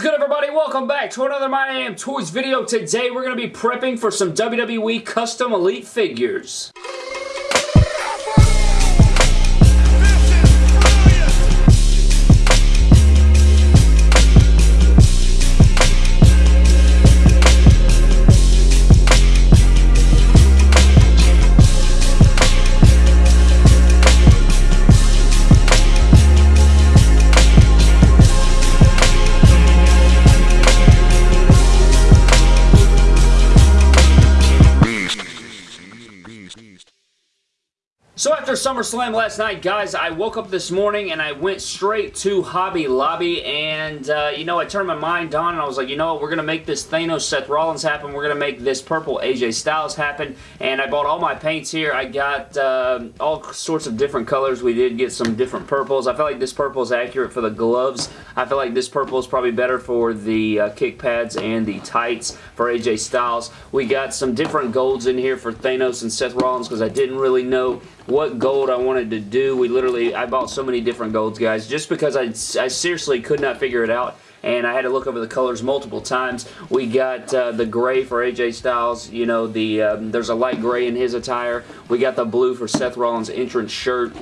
is good everybody? Welcome back to another My Toys video. Today we're going to be prepping for some WWE Custom Elite figures. So after SummerSlam last night, guys, I woke up this morning and I went straight to Hobby Lobby and, uh, you know, I turned my mind on and I was like, you know what, we're going to make this Thanos Seth Rollins happen. We're going to make this purple AJ Styles happen. And I bought all my paints here. I got uh, all sorts of different colors. We did get some different purples. I feel like this purple is accurate for the gloves. I feel like this purple is probably better for the uh, kick pads and the tights for AJ Styles. We got some different golds in here for Thanos and Seth Rollins because I didn't really know what gold I wanted to do. We literally, I bought so many different golds, guys, just because I, I seriously could not figure it out and I had to look over the colors multiple times. We got uh, the gray for AJ Styles. You know, the um, there's a light gray in his attire. We got the blue for Seth Rollins' entrance shirt.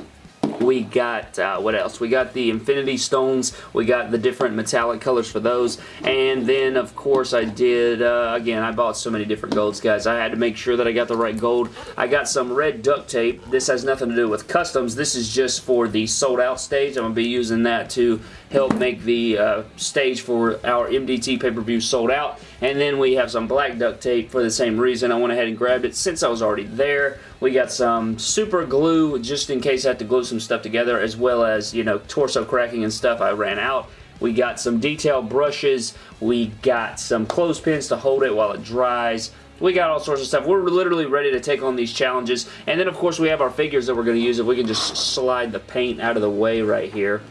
We got, uh, what else? We got the Infinity Stones. We got the different metallic colors for those. And then, of course, I did, uh, again, I bought so many different golds, guys. I had to make sure that I got the right gold. I got some red duct tape. This has nothing to do with customs. This is just for the sold out stage. I'm going to be using that to help make the uh, stage for our MDT pay-per-view sold out. And then we have some black duct tape for the same reason. I went ahead and grabbed it since I was already there. We got some super glue just in case I have to glue some stuff together as well as, you know, torso cracking and stuff I ran out. We got some detail brushes. We got some clothespins to hold it while it dries. We got all sorts of stuff. We're literally ready to take on these challenges. And then, of course, we have our figures that we're going to use. If we can just slide the paint out of the way right here.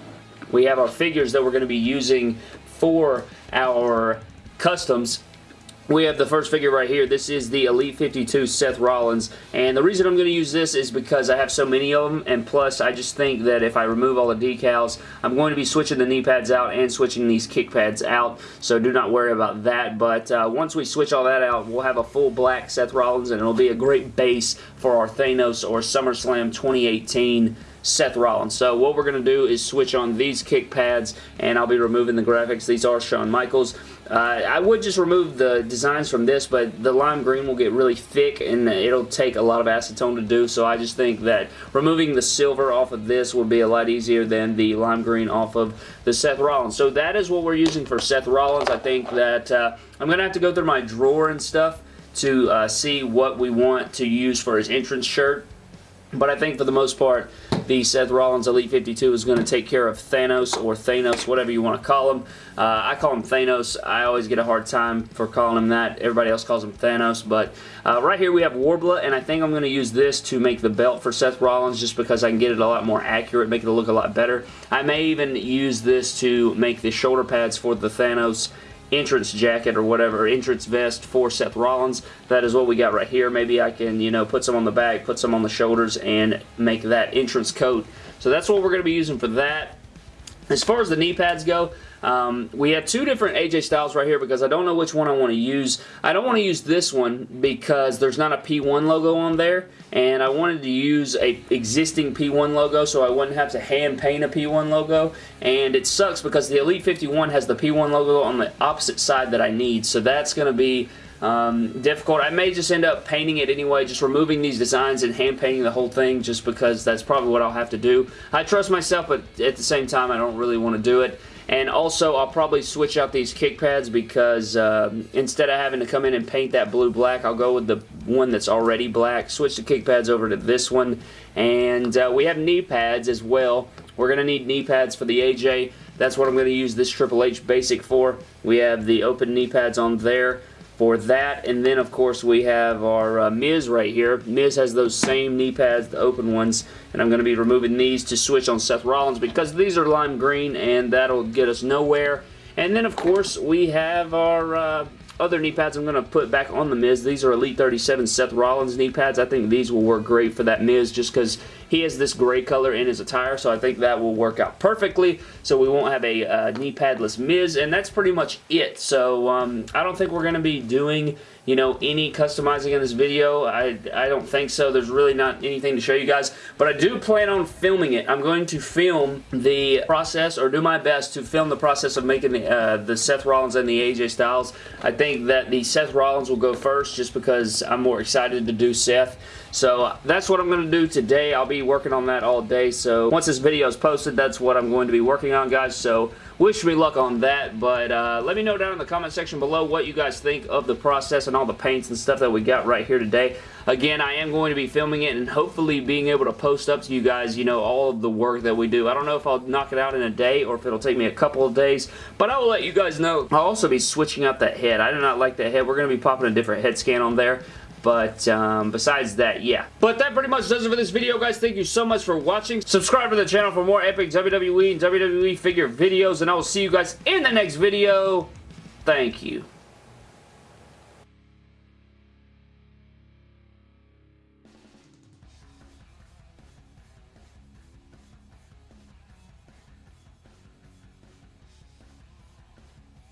We have our figures that we're going to be using for our customs we have the first figure right here. This is the Elite 52 Seth Rollins. And the reason I'm going to use this is because I have so many of them. And plus, I just think that if I remove all the decals, I'm going to be switching the knee pads out and switching these kick pads out. So do not worry about that. But uh, once we switch all that out, we'll have a full black Seth Rollins. And it'll be a great base for our Thanos or SummerSlam 2018 Seth Rollins. So what we're going to do is switch on these kick pads and I'll be removing the graphics. These are Shawn Michaels. Uh, I would just remove the designs from this, but the lime green will get really thick and it'll take a lot of acetone to do, so I just think that removing the silver off of this would be a lot easier than the lime green off of the Seth Rollins. So that is what we're using for Seth Rollins. I think that uh, I'm going to have to go through my drawer and stuff to uh, see what we want to use for his entrance shirt. But I think for the most part, the Seth Rollins Elite 52 is going to take care of Thanos or Thanos, whatever you want to call him. Uh, I call him Thanos. I always get a hard time for calling him that. Everybody else calls him Thanos. But uh, right here we have Worbla, and I think I'm going to use this to make the belt for Seth Rollins just because I can get it a lot more accurate, make it look a lot better. I may even use this to make the shoulder pads for the Thanos entrance jacket or whatever, entrance vest for Seth Rollins. That is what we got right here. Maybe I can, you know, put some on the back, put some on the shoulders, and make that entrance coat. So that's what we're going to be using for that. As far as the knee pads go, um, we have two different AJ Styles right here because I don't know which one I want to use. I don't want to use this one because there's not a P1 logo on there and I wanted to use a existing P1 logo so I wouldn't have to hand paint a P1 logo and it sucks because the Elite 51 has the P1 logo on the opposite side that I need so that's going to be um, difficult. I may just end up painting it anyway, just removing these designs and hand painting the whole thing just because that's probably what I'll have to do. I trust myself, but at the same time, I don't really want to do it. And also, I'll probably switch out these kick pads because uh, instead of having to come in and paint that blue black, I'll go with the one that's already black. Switch the kick pads over to this one. And uh, we have knee pads as well. We're going to need knee pads for the AJ. That's what I'm going to use this Triple H Basic for. We have the open knee pads on there for that. And then, of course, we have our uh, Miz right here. Miz has those same knee pads, the open ones, and I'm going to be removing these to switch on Seth Rollins because these are lime green, and that'll get us nowhere. And then, of course, we have our uh, other knee pads I'm going to put back on the Miz. These are Elite 37 Seth Rollins knee pads. I think these will work great for that Miz just because he has this gray color in his attire, so I think that will work out perfectly. So we won't have a uh, knee padless Miz, and that's pretty much it. So um, I don't think we're going to be doing you know, any customizing in this video. I, I don't think so. There's really not anything to show you guys, but I do plan on filming it. I'm going to film the process or do my best to film the process of making the, uh, the Seth Rollins and the AJ Styles. I think that the Seth Rollins will go first just because I'm more excited to do Seth. So that's what I'm going to do today. I'll be working on that all day. So once this video is posted, that's what I'm going to be working on, guys. So wish me luck on that, but uh, let me know down in the comment section below what you guys think of the process and all the paints and stuff that we got right here today. Again, I am going to be filming it and hopefully being able to post up to you guys, you know, all of the work that we do. I don't know if I'll knock it out in a day or if it'll take me a couple of days, but I will let you guys know. I'll also be switching out that head. I do not like that head. We're going to be popping a different head scan on there. But um, besides that, yeah. But that pretty much does it for this video, guys. Thank you so much for watching. Subscribe to the channel for more epic WWE and WWE figure videos, and I will see you guys in the next video. Thank you.